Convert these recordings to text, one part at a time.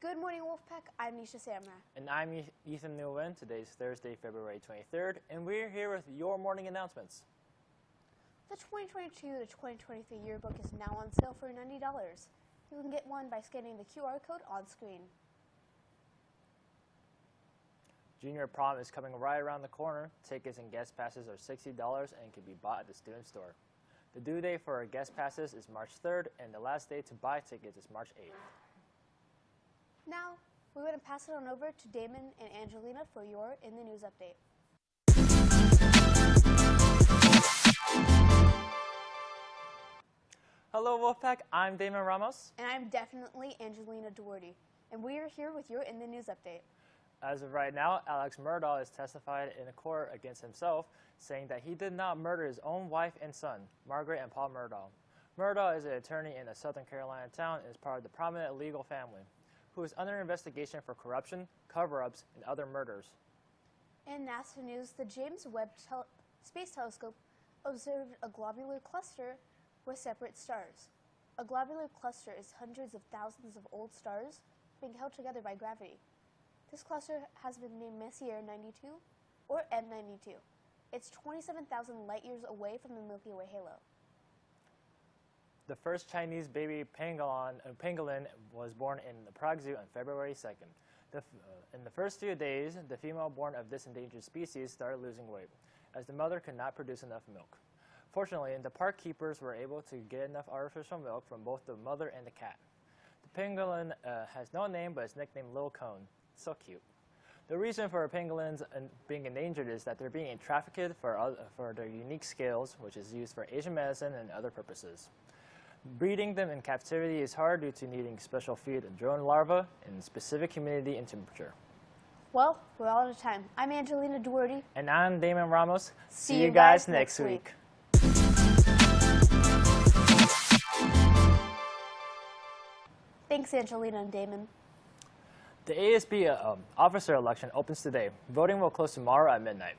Good morning, Wolfpack. I'm Nisha Samra. And I'm Ethan Nguyen. Today's Thursday, February 23rd, and we're here with your morning announcements. The 2022 to 2023 yearbook is now on sale for $90. You can get one by scanning the QR code on screen. Junior prom is coming right around the corner. Tickets and guest passes are $60 and can be bought at the student store. The due date for our guest passes is March 3rd, and the last day to buy tickets is March 8th. Now, we're going to pass it on over to Damon and Angelina for your In the News update. Hello, Wolfpack. I'm Damon Ramos. And I'm definitely Angelina Duarte. And we are here with your In the News update. As of right now, Alex Murdaugh has testified in a court against himself, saying that he did not murder his own wife and son, Margaret and Paul Murdaugh. Murdaugh is an attorney in a Southern Carolina town and is part of the prominent legal family, who is under investigation for corruption, cover-ups, and other murders. In NASA news, the James Webb tel- Space Telescope observed a globular cluster with separate stars. A globular cluster is hundreds of thousands of old stars being held together by gravity. This cluster has been named Messier 92 or M92. It's 27,000 light years away from the Milky Way halo. The first Chinese baby pangolin, uh, pangolin was born in the Prague Zoo on February 2nd. The uh, in the first few days, the female born of this endangered species started losing weight, as the mother could not produce enough milk. Fortunately, the park keepers were able to get enough artificial milk from both the mother and the cat. The pangolin uh, has no name, but is nicknamed Lil Cone. So cute. The reason for pangolins being endangered is that they're being trafficked for, oth- for their unique scales, which is used for Asian medicine and other purposes. Breeding them in captivity is hard due to needing special feed and drone larvae in specific humidity and temperature. Well, we're all out of time. I'm Angelina Duarte. And I'm Damon Ramos. See you guys next week. Thanks, Angelina and Damon. The ASB uh, um, officer election opens today. Voting will close tomorrow at midnight.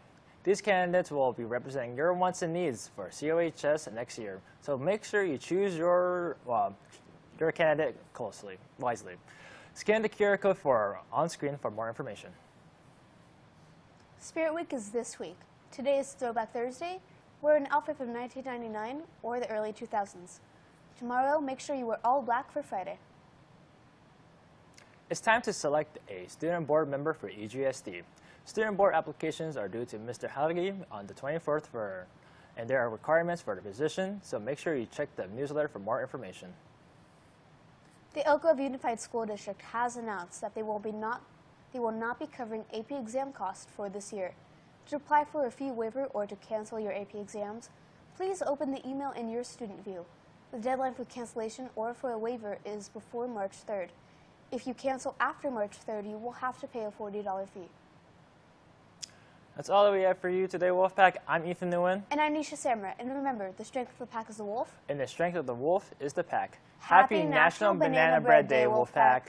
These candidates will be representing your wants and needs for COHS next year. So make sure you choose your well, your candidate closely, wisely. Scan the QR code for on screen for more information. Spirit Week is this week. Today is Throwback Thursday. Wear an outfit from 1999 or the early 2000s. Tomorrow, make sure you wear all black for Friday. It's time to select a student board member for EGSD. Student board applications are due to Mr. Halgi on the 24th for, and there are requirements for the position, so make sure you check the newsletter for more information. The Elk Grove Unified School District has announced that they will be not they will not be covering AP exam costs for this year. To apply for a fee waiver or to cancel your AP exams, please open the email in your student view. The deadline for cancellation or for a waiver is before March 3rd. If you cancel after March 3rd, you will have to pay a $40 fee. That's all that we have for you today, Wolfpack. I'm Ethan Nguyen, And I'm Nisha Samra. And remember, the strength of the pack is the wolf. and the strength of the wolf is the pack. Happy National Banana Bread Day, Wolfpack.